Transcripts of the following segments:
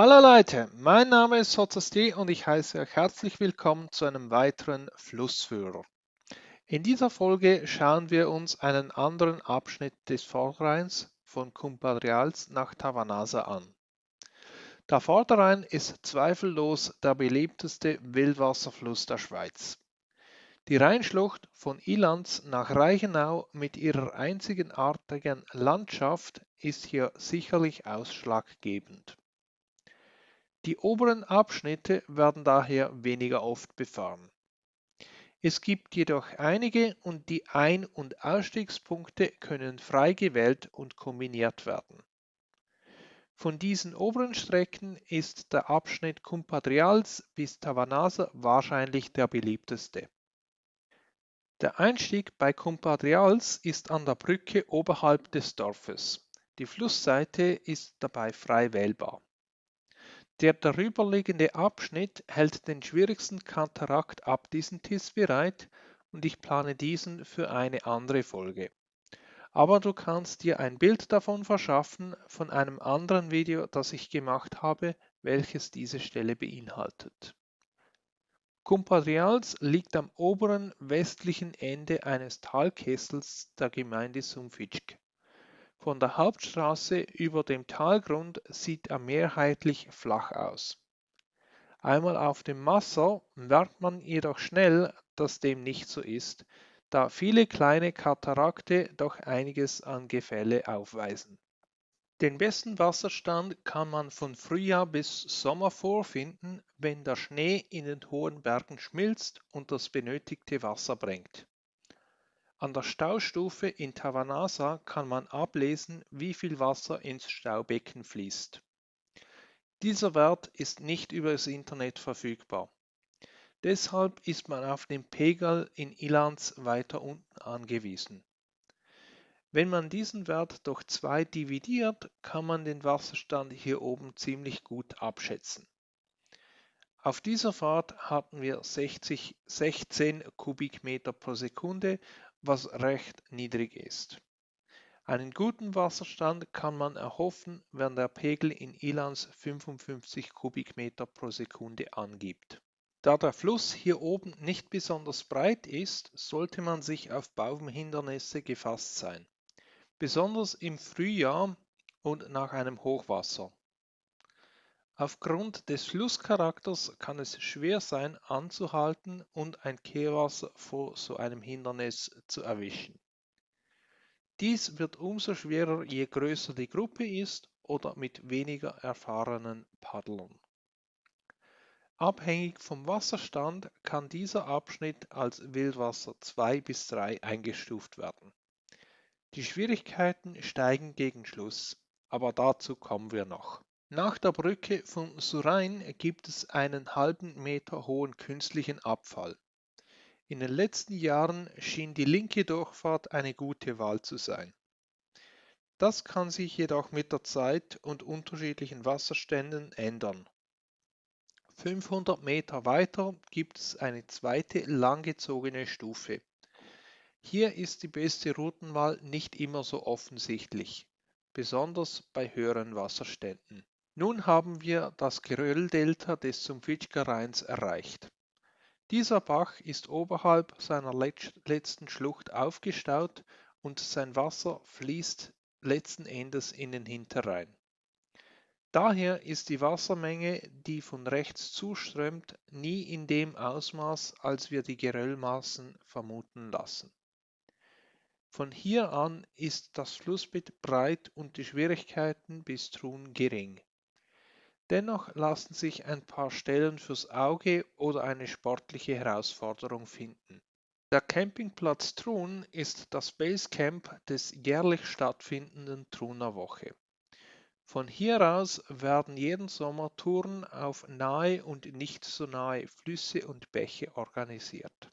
Hallo Leute, mein Name ist Sozasti und ich heiße euch herzlich willkommen zu einem weiteren Flussführer. In dieser Folge schauen wir uns einen anderen Abschnitt des Vorderrheins von Cumpadrials nach Tavanasa an. Der Vorderrhein ist zweifellos der beliebteste Wildwasserfluss der Schweiz. Die Rheinschlucht von Ilanz nach Reichenau mit ihrer einzigartigen Landschaft ist hier sicherlich ausschlaggebend. Die oberen Abschnitte werden daher weniger oft befahren. Es gibt jedoch einige und die Ein- und Ausstiegspunkte können frei gewählt und kombiniert werden. Von diesen oberen Strecken ist der Abschnitt Cumpadrials bis Tavanasa wahrscheinlich der beliebteste. Der Einstieg bei Cumpadrials ist an der Brücke oberhalb des Dorfes. Die Flussseite ist dabei frei wählbar. Der darüberliegende Abschnitt hält den schwierigsten Katarakt ab diesen Tiss bereit und ich plane diesen für eine andere Folge. Aber du kannst dir ein Bild davon verschaffen von einem anderen Video, das ich gemacht habe, welches diese Stelle beinhaltet. Cumpadrials liegt am oberen westlichen Ende eines Talkessels der Gemeinde Sumfitschk. Von der Hauptstraße über dem Talgrund sieht er mehrheitlich flach aus. Einmal auf dem Wasser merkt man jedoch schnell, dass dem nicht so ist, da viele kleine Katarakte doch einiges an Gefälle aufweisen. Den besten Wasserstand kann man von Frühjahr bis Sommer vorfinden, wenn der Schnee in den hohen Bergen schmilzt und das benötigte Wasser bringt. An der Staustufe in Tavanasa kann man ablesen, wie viel Wasser ins Staubecken fließt. Dieser Wert ist nicht über das Internet verfügbar. Deshalb ist man auf den Pegel in Ilanz weiter unten angewiesen. Wenn man diesen Wert durch 2 dividiert, kann man den Wasserstand hier oben ziemlich gut abschätzen. Auf dieser Fahrt hatten wir 60, 16 Kubikmeter pro Sekunde, was recht niedrig ist. Einen guten Wasserstand kann man erhoffen, wenn der Pegel in Ilanz 55 Kubikmeter pro Sekunde angibt. Da der Fluss hier oben nicht besonders breit ist, sollte man sich auf Baumhindernisse gefasst sein besonders im Frühjahr und nach einem Hochwasser. Aufgrund des Flusscharakters kann es schwer sein, anzuhalten und ein Kehrwasser vor so einem Hindernis zu erwischen. Dies wird umso schwerer, je größer die Gruppe ist oder mit weniger erfahrenen Paddlern. Abhängig vom Wasserstand kann dieser Abschnitt als Wildwasser 2 bis 3 eingestuft werden. Die Schwierigkeiten steigen gegen Schluss, aber dazu kommen wir noch. Nach der Brücke von Surain gibt es einen halben Meter hohen künstlichen Abfall. In den letzten Jahren schien die linke Durchfahrt eine gute Wahl zu sein. Das kann sich jedoch mit der Zeit und unterschiedlichen Wasserständen ändern. 500 Meter weiter gibt es eine zweite langgezogene Stufe. Hier ist die beste Routenwahl nicht immer so offensichtlich, besonders bei höheren Wasserständen. Nun haben wir das Gerölldelta des Sumpfitschker Rheins erreicht. Dieser Bach ist oberhalb seiner letzten Schlucht aufgestaut und sein Wasser fließt letzten Endes in den Hinterrhein. Daher ist die Wassermenge, die von rechts zuströmt, nie in dem Ausmaß, als wir die Geröllmassen vermuten lassen. Von hier an ist das Flussbett breit und die Schwierigkeiten bis Trun gering. Dennoch lassen sich ein paar Stellen fürs Auge oder eine sportliche Herausforderung finden. Der Campingplatz Trun ist das Basecamp des jährlich stattfindenden Truner Woche. Von hier aus werden jeden Sommer Touren auf nahe und nicht so nahe Flüsse und Bäche organisiert.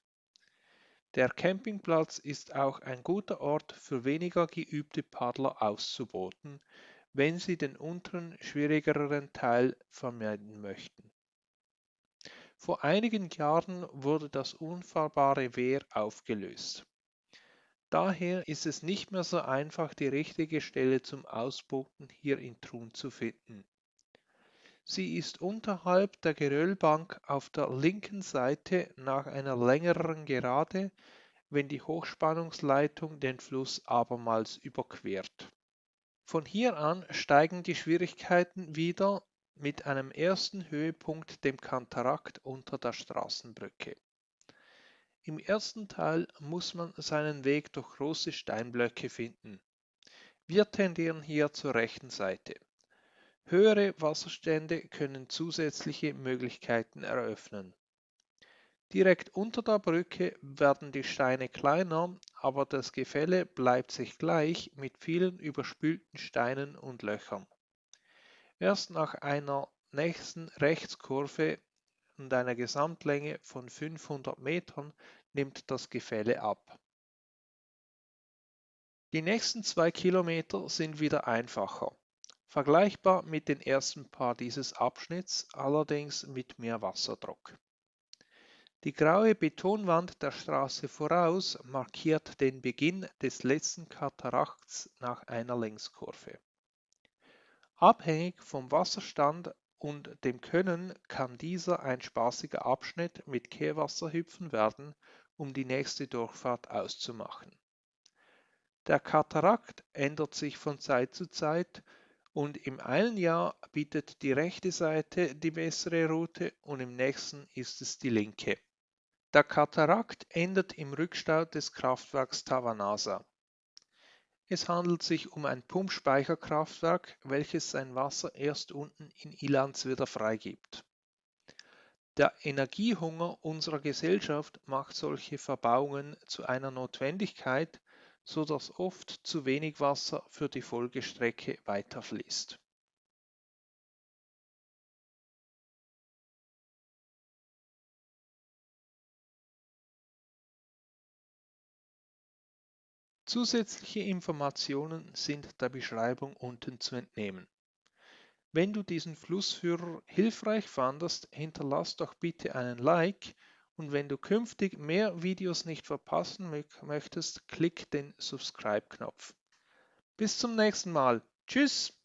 Der Campingplatz ist auch ein guter Ort für weniger geübte Paddler auszuboten, wenn sie den unteren, schwierigeren Teil vermeiden möchten. Vor einigen Jahren wurde das unfahrbare Wehr aufgelöst. Daher ist es nicht mehr so einfach, die richtige Stelle zum Ausboten hier in Trun zu finden. Sie ist unterhalb der Geröllbank auf der linken Seite nach einer längeren Gerade, wenn die Hochspannungsleitung den Fluss abermals überquert. Von hier an steigen die Schwierigkeiten wieder mit einem ersten Höhepunkt dem Kantarakt unter der Straßenbrücke. Im ersten Teil muss man seinen Weg durch große Steinblöcke finden. Wir tendieren hier zur rechten Seite. Höhere Wasserstände können zusätzliche Möglichkeiten eröffnen. Direkt unter der Brücke werden die Steine kleiner, aber das Gefälle bleibt sich gleich mit vielen überspülten Steinen und Löchern. Erst nach einer nächsten Rechtskurve und einer Gesamtlänge von 500 Metern nimmt das Gefälle ab. Die nächsten zwei Kilometer sind wieder einfacher. Vergleichbar mit den ersten paar dieses Abschnitts, allerdings mit mehr Wasserdruck. Die graue Betonwand der Straße voraus markiert den Beginn des letzten Katarakts nach einer Längskurve. Abhängig vom Wasserstand und dem Können kann dieser ein spaßiger Abschnitt mit Kehrwasserhüpfen werden, um die nächste Durchfahrt auszumachen. Der Katarakt ändert sich von Zeit zu Zeit und im einen Jahr bietet die rechte Seite die bessere Route und im nächsten ist es die linke. Der Katarakt endet im Rückstau des Kraftwerks Tavanasa. Es handelt sich um ein Pumpspeicherkraftwerk, welches sein Wasser erst unten in Ilanz wieder freigibt. Der Energiehunger unserer Gesellschaft macht solche Verbauungen zu einer Notwendigkeit, so dass oft zu wenig Wasser für die Folgestrecke weiterfließt. Zusätzliche Informationen sind der Beschreibung unten zu entnehmen. Wenn du diesen Flussführer hilfreich fandest, hinterlass doch bitte einen Like und wenn du künftig mehr Videos nicht verpassen möchtest, klick den Subscribe-Knopf. Bis zum nächsten Mal. Tschüss!